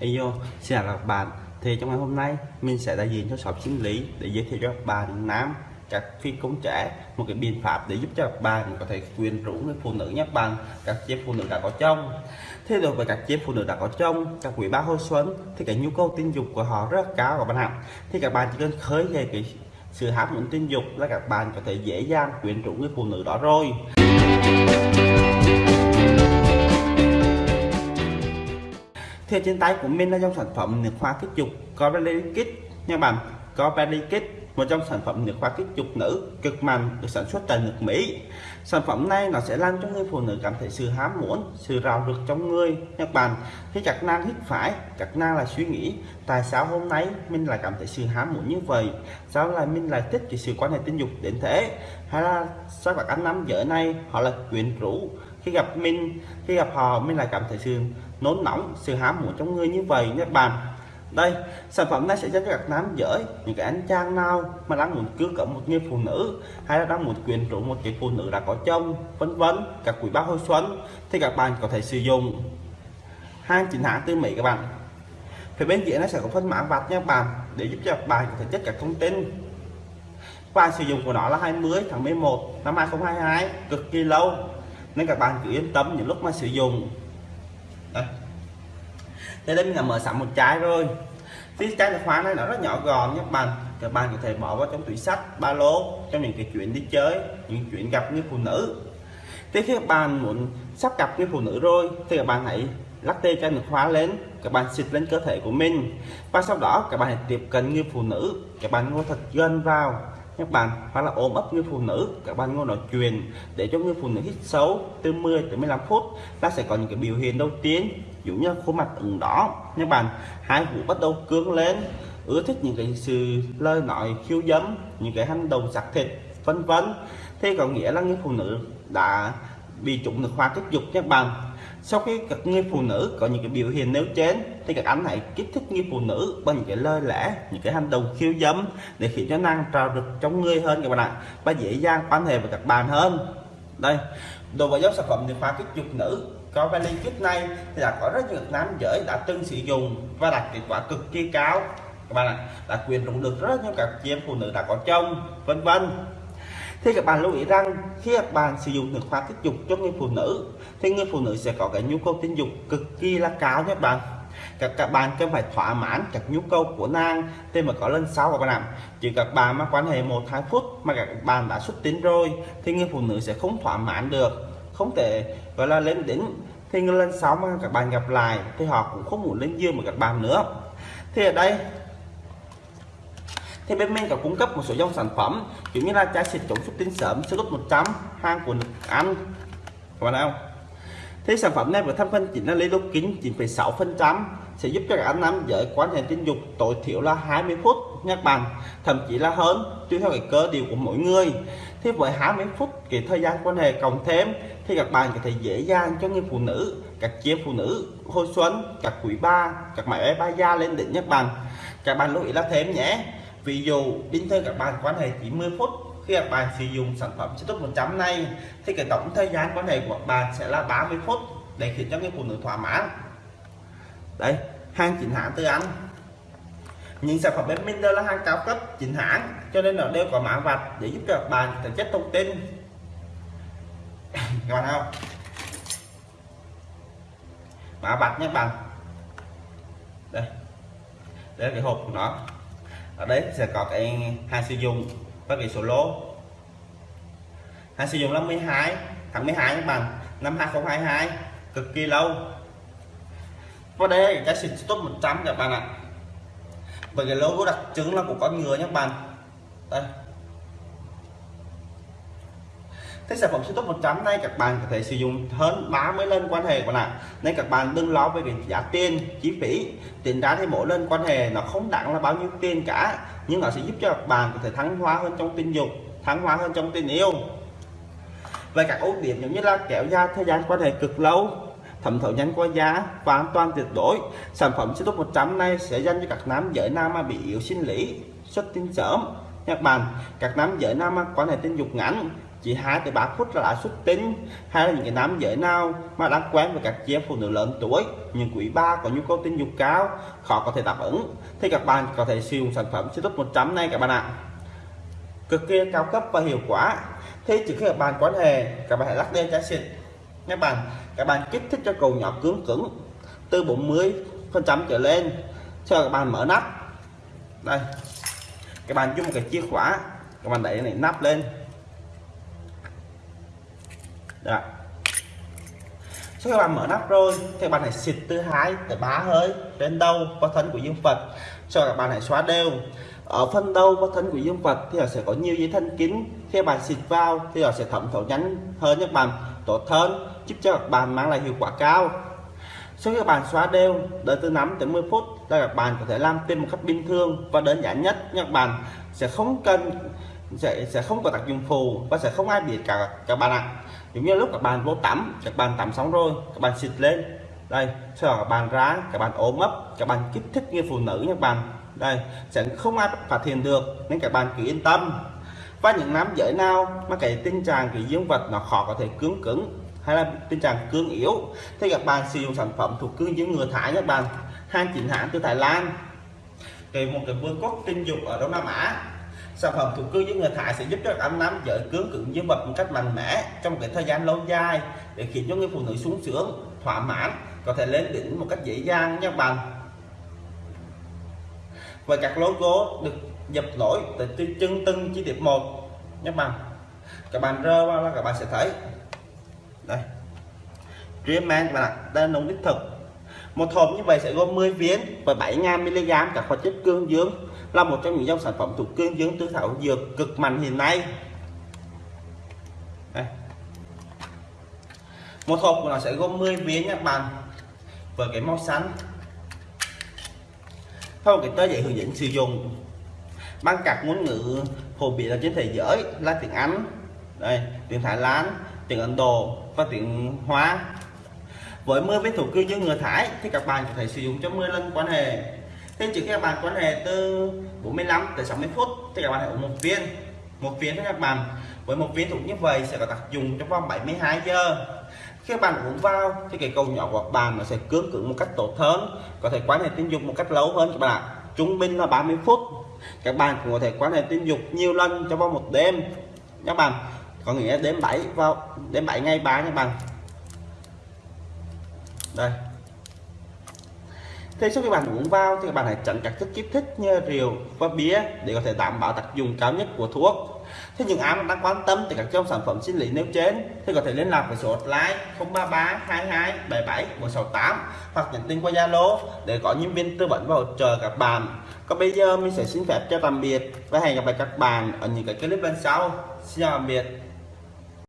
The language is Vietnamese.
Ayo, xin chào các bạn. Thì trong ngày hôm nay mình sẽ đại diện cho shop sinh lý để giới thiệu cho các bạn nam các phi công trẻ một cái biện pháp để giúp cho các bạn có thể quyền rũ người phụ nữ nhé bạn. Các chị phụ nữ đã có chồng. Thế đối với các chị phụ nữ đã có chồng các quý ba hồi xuân thì cái nhu cầu tình dục của họ rất cao các bạn ạ. Thì các bạn chỉ cần khơi dậy cái sự hấp dẫn tình dục là các bạn có thể dễ dàng quyến rũ người phụ nữ đó rồi. Thì trên tay của mình là dòng sản phẩm nước hoa kích dục, có Kit nha bạn. Có Kit một trong sản phẩm nước hoa kích dục nữ, cực mạnh, được sản xuất tại nước Mỹ. Sản phẩm này nó sẽ làm cho người phụ nữ cảm thấy sự hám muốn, sự rào rực trong người các bạn. Khi chặt nang hít phải chặt nang là suy nghĩ, tại sao hôm nay mình lại cảm thấy sự hám muốn như vậy? Sao lại mình lại thích cái sự quan hệ tình dục đến thế? Hay là sao các anh nam giới này họ là quyến rũ? Khi gặp mình, khi gặp họ, mình lại cảm thấy sự nôn nóng sự hám muốn trong người như vậy nhé bạn đây, sản phẩm này sẽ giúp cho các nam giới những cái anh chàng nào mà đang muốn cưới cỡ một người phụ nữ hay là đang muốn quyến rũ một cái phụ nữ đã có chồng, vân vân, các quý bác hồi xuân thì các bạn có thể sử dụng. Hai chính hãng từ Mỹ các bạn. Phía bên dưới nó sẽ có phân mã vạch nha các bạn, để giúp cho các bạn có thể chất các thông tin. Và sử dụng của nó là 20 tháng 11 năm 2022 cực kỳ lâu. Nên các bạn cứ yên tâm những lúc mà sử dụng thế đây mình là mở sẵn một trái rồi. Cái chai nước khóa này nó rất nhỏ gọn nhé các bạn các bạn có thể bỏ vào trong túi sách ba lô trong những cái chuyện đi chơi, những chuyện gặp như phụ nữ. Thế khi các bạn muốn sắp gặp như phụ nữ rồi, thì các bạn hãy lắc tê chai khóa lên, các bạn xịt lên cơ thể của mình. Và sau đó, các bạn hãy tiếp cận như phụ nữ, các bạn ngồi thật gần vào. Các bạn hoặc là ôm ấp người phụ nữ, các bạn ngồi nói chuyện để cho người phụ nữ hít sâu từ 10 tới 15 phút. Ta sẽ có những cái biểu hiện đầu tiên dụ như khuôn mặt ửng đỏ. Các bạn, hai vũ bắt đầu cương lên. Ưa thích những cái sự lời nói khiêu dâm, những cái hành động sặc thịt vân vân. Thế có nghĩa là người phụ nữ đã bị trụng được hoa kích dục các bạn. Sau khi các người phụ nữ có những cái biểu hiện nêu trên, thì các anh hãy kích thích người phụ nữ bằng những cái lời lẽ, những cái hành động khiêu dâm để khiến cho năng trào được trong người hơn các bạn ạ, và dễ dàng quan hệ với các bạn hơn. Đây, đối với dòng sản phẩm nước khoa kích dục nữ có vali trước nay thì đã có rất nhiều nam giới đã từng sử dụng và đạt kết quả cực kỳ cao. Các bạn ạ, đã quyền dụng được rất nhiều các chị em phụ nữ đã có chồng, vân vân. Thì các bạn lưu ý rằng khi các bạn sử dụng nước hoa kích dục cho người phụ nữ, thì người phụ nữ sẽ có cái nhu cầu tình dục cực kỳ là cao nhé bạn. Các các bạn cần phải thỏa mãn các nhu cầu của nàng, thì mà có lần sau các bạn ạ. Chỉ các bạn mà quan hệ một hai phút mà các bạn đã xuất tinh rồi, thì người phụ nữ sẽ không thỏa mãn được không thể gọi là lên đỉnh thì lên sóng mà các bạn gặp lại thì họ cũng không muốn lên dương mà các bạn nữa. Thì ở đây thì bên mình có cung cấp một số dòng sản phẩm kiểu như là chai xịt chống xuất tinh sớm siêu tốt 100 hàng của nước Anh các bạn không? Thì sản phẩm này với thành phần chính là lấy lúc kính 9,6 phần trăm sẽ giúp cho các anh nam giới quan hệ tình dục tối thiểu là 20 phút nha các bạn thậm chí là hơn tùy theo cái cơ điều của mỗi người. Thì với 20 phút cái thời gian quan hệ cộng thêm thì các bạn có thể dễ dàng cho người phụ nữ, các chị phụ nữ, hồi xuân, các quý ba các mẹ ba gia lên đỉnh nhất bạn các bạn lưu ý là thêm nhé, ví dụ bình thường các bạn quan hệ chỉ 10 phút, khi các bạn sử dụng sản phẩm chất tốt 100 này, thì cái tổng thời gian quan hệ của bạn sẽ là 30 phút để khiến cho người phụ nữ thỏa mãn. Đây, hàng chính hãng từ anh. Những sản phẩm bên mình đều là hàng cao cấp, chính hãng, cho nên nó đều có mã vạch để giúp cho các bạn thể chất thông tin. các bạn thấy không? Mã vạch nhé bạn. Đây. Đây là cái hộp của nó. Ở đấy sẽ có cái hai sử dụng và cái số lô. Hai sử dụng năm 12 tháng 12 các bạn. Năm 2022 cực kỳ lâu. Và đây là cái xịt top 100 các bạn ạ. Bởi cái logo đặc trưng là của con người nhé các bạn. Đây. Thế sản phẩm top 100 này các bạn có thể sử dụng hơn 30 lần quan hệ của bạn nên các bạn đừng lo về việc giá tiền chi phí. Tiền ra thì mỗi lần quan hệ nó không đáng là bao nhiêu tiền cả. Nhưng nó sẽ giúp cho các bạn có thể thắng hóa hơn trong tình dục thắng hóa hơn trong tình yêu. Về các ưu điểm giống như là kéo dài thời gian quan hệ cực lâu, thẩm thấu nhanh qua giá và an toàn tuyệt đối. Sản phẩm top 100 này sẽ dành cho các nam giới nam mà bị yếu sinh lý, xuất tinh sớm. Các bạn, các nam giới nam quan hệ tình dục ngắn chỉ hai tới ba phút là đã xuất tinh. Hay là những cái nam giới nào mà đang quen với các chị em phụ nữ lớn tuổi nhưng quý ba có nhu cầu tình dục cao, khó có thể đáp ứng, thì các bạn có thể sử dụng sản phẩm siêu tốt 100 này các bạn ạ. Cực kỳ cao cấp và hiệu quả. Thế trước khi các bạn quan hệ, các bạn hãy lắc lên trái xịt các bạn các bạn kích thích cho cầu nhỏ cứng cứng. Từ 40 phần trăm trở lên, cho các bạn mở nắp. Đây, các bạn dùng một cái chìa khóa. Các bạn đẩy này nắp lên đó. Sau khi bạn mở nắp rồi, thì bạn hãy xịt từ hai tới 3 hơi lên đầu và thân của dương vật sau các bạn hãy xóa đều. Ở phần đầu và thân của dương vật thì nó sẽ có nhiều dây thân kín khi bạn xịt vào thì nó sẽ thẩm thấu nhanh hơn các bạn, tốt hơn, giúp cho các bạn mang lại hiệu quả cao. Sau khi các bạn xóa đều, đợi từ 5 tới 10 phút là các bạn có thể làm tim một cách bình thường và đơn giản nhất các bạn sẽ không cần sẽ sẽ không có tác dụng phụ và sẽ không ai biết cả các bạn ạ. Giống như lúc các bạn vô tắm, các bạn tắm xong rồi, các bạn xịt lên. Đây, sau đó các bạn ra, các bạn ốm ấp, các bạn kích thích như phụ nữ các bạn. Đây, sẽ không ai phát hiện được, nên các bạn cứ yên tâm. Và những nam giới nào mà cái tình trạng cái dương vật nó khó có thể cứng cứng hay là tình trạng cương yếu, thì các bạn sử dụng sản phẩm thuộc cương dương ngừa thải các bạn. Hàng chính hãng từ Thái Lan. Cái một cái vương quốc tình dục ở Đông Nam Á sản phẩm thuộc cương dương người thải sẽ giúp cho các nam giới cứng cứng dương vật một cách mạnh mẽ trong cái thời gian lâu dài để khiến cho người phụ nữ sung sướng, thỏa mãn, có thể lên đỉnh một cách dễ dàng nha các bạn. Và các logo được dập nổi từ chân từng chi tiết một nhé bạn. Các bạn rơ qua là các bạn sẽ thấy. Đây. Dreamman các bạn ạ, đây là nồng đích thực. Một hộp như vậy sẽ gồm 10 viên và 7.000 mg các hoạt chất cương dương là một trong những dòng sản phẩm thuộc cương dương tứ thảo dược cực mạnh hiện nay. Đây. một hộp của nó sẽ gồm 10 viên nha các bạn, với cái màu xanh. Theo cái tờ giấy hướng dẫn sử dụng. Bằng các ngôn ngữ phổ biến ở trên thế giới là tiếng Anh, đây, tiếng Thái Lan, tiếng Ấn Độ và tiếng Hoa. Với 10 viên thủ cư dương người Thái thì các bạn có thể sử dụng cho 10 lần quan hệ thế trước khi các bạn quan hệ từ 45 tới 60 phút, thì các bạn hãy uống một viên. Một viên cho các bạn. Với một viên thuốc như vậy sẽ có tác dụng trong vòng 72 giờ. Khi bạn uống vào, thì cái cầu nhỏ của bạn nó sẽ cứng cứng một cách tốt hơn, có thể quan hệ tình dục một cách lâu hơn các bạn trung bình là 30 phút. Các bạn cũng có thể quan hệ tình dục nhiều lần trong vòng một đêm. Các bạn, có nghĩa đến 7 vào đến 7 ngày 3 các bạn. Đây. Thế sau khi bạn uống vào thì các bạn hãy tránh các thức kích thích như rượu và bia để có thể đảm bảo tác dụng cao nhất của thuốc. Thế những ai đang quan tâm thì các trong sản phẩm sinh lý nêu trên thì có thể liên lạc với số hotline 033 22 77 168 hoặc nhắn tin qua Zalo để có nhân viên tư vấn và hỗ trợ các bạn. Còn bây giờ mình sẽ xin phép cho tạm biệt và hẹn gặp lại các bạn ở những cái clip lần sau. Xin chào tạm biệt.